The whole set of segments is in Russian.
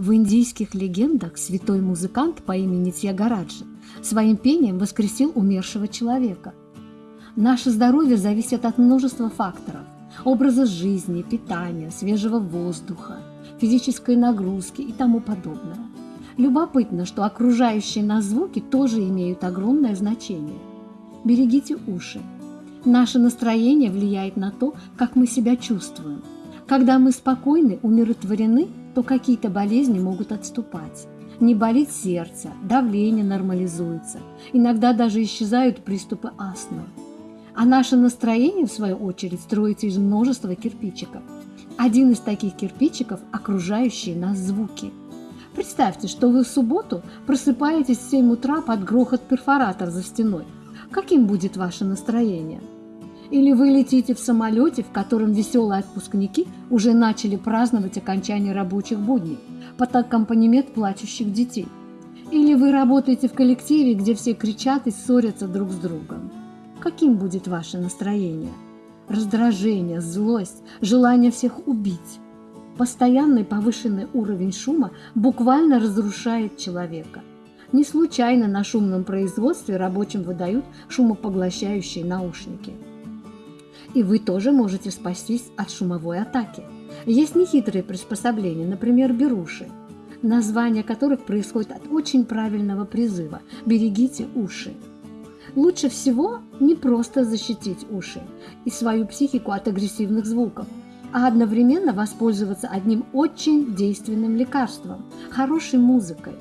В индийских легендах святой музыкант по имени Тьягараджа своим пением воскресил умершего человека. Наше здоровье зависит от множества факторов – образа жизни, питания, свежего воздуха, физической нагрузки и тому подобное. Любопытно, что окружающие нас звуки тоже имеют огромное значение. Берегите уши. Наше настроение влияет на то, как мы себя чувствуем. Когда мы спокойны, умиротворены, то какие-то болезни могут отступать. Не болит сердце, давление нормализуется, иногда даже исчезают приступы астмы. А наше настроение, в свою очередь, строится из множества кирпичиков. Один из таких кирпичиков – окружающие нас звуки. Представьте, что вы в субботу просыпаетесь в 7 утра под грохот перфоратор за стеной. Каким будет ваше настроение? Или вы летите в самолете, в котором веселые отпускники уже начали праздновать окончание рабочих будней под аккомпанемент плачущих детей. Или вы работаете в коллективе, где все кричат и ссорятся друг с другом. Каким будет ваше настроение? Раздражение, злость, желание всех убить. Постоянный повышенный уровень шума буквально разрушает человека. Не случайно на шумном производстве рабочим выдают шумопоглощающие наушники – и вы тоже можете спастись от шумовой атаки. Есть нехитрые приспособления, например, беруши, название которых происходит от очень правильного призыва «берегите уши». Лучше всего не просто защитить уши и свою психику от агрессивных звуков, а одновременно воспользоваться одним очень действенным лекарством – хорошей музыкой.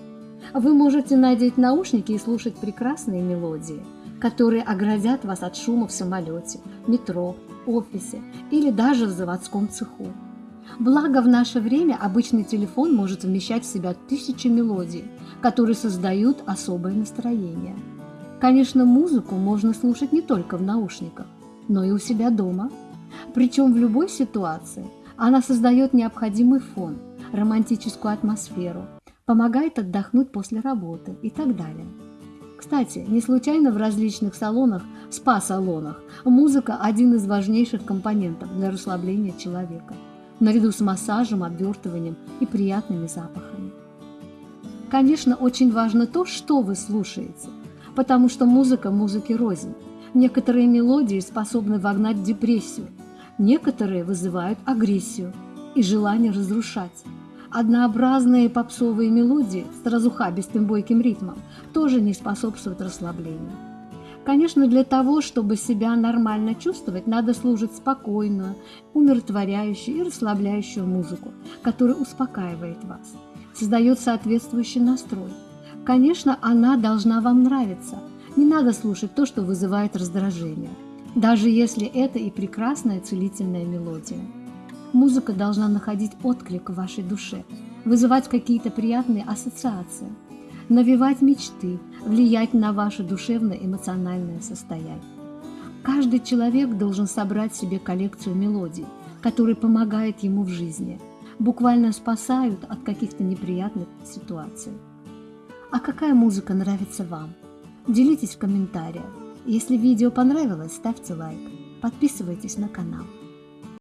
Вы можете надеть наушники и слушать прекрасные мелодии – которые оградят вас от шума в самолете, метро, офисе или даже в заводском цеху. Благо в наше время обычный телефон может вмещать в себя тысячи мелодий, которые создают особое настроение. Конечно, музыку можно слушать не только в наушниках, но и у себя дома. Причем в любой ситуации она создает необходимый фон, романтическую атмосферу, помогает отдохнуть после работы и так далее. Кстати, не случайно в различных салонах, спа-салонах, музыка – один из важнейших компонентов для расслабления человека, наряду с массажем, обвертыванием и приятными запахами. Конечно, очень важно то, что вы слушаете, потому что музыка музыки рознь. Некоторые мелодии способны вогнать депрессию, некоторые вызывают агрессию и желание разрушать. Однообразные попсовые мелодии с разухабистым бойким ритмом тоже не способствуют расслаблению. Конечно, для того, чтобы себя нормально чувствовать, надо слушать спокойную, умиротворяющую и расслабляющую музыку, которая успокаивает вас, создает соответствующий настрой. Конечно, она должна вам нравиться. Не надо слушать то, что вызывает раздражение, даже если это и прекрасная целительная мелодия. Музыка должна находить отклик в вашей душе, вызывать какие-то приятные ассоциации, навевать мечты, влиять на ваше душевно-эмоциональное состояние. Каждый человек должен собрать себе коллекцию мелодий, которые помогают ему в жизни, буквально спасают от каких-то неприятных ситуаций. А какая музыка нравится вам? Делитесь в комментариях. Если видео понравилось, ставьте лайк, подписывайтесь на канал.